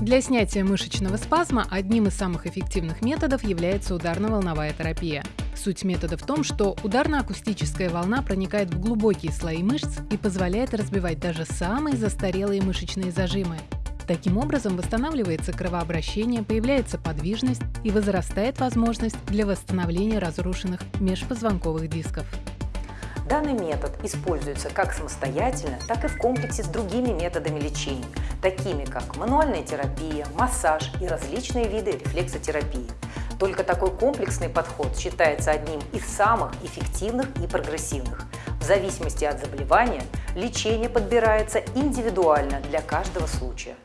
Для снятия мышечного спазма одним из самых эффективных методов является ударно-волновая терапия. Суть метода в том, что ударно-акустическая волна проникает в глубокие слои мышц и позволяет разбивать даже самые застарелые мышечные зажимы. Таким образом восстанавливается кровообращение, появляется подвижность и возрастает возможность для восстановления разрушенных межпозвонковых дисков. Данный метод используется как самостоятельно, так и в комплексе с другими методами лечения, такими как мануальная терапия, массаж и различные виды рефлексотерапии. Только такой комплексный подход считается одним из самых эффективных и прогрессивных. В зависимости от заболевания лечение подбирается индивидуально для каждого случая.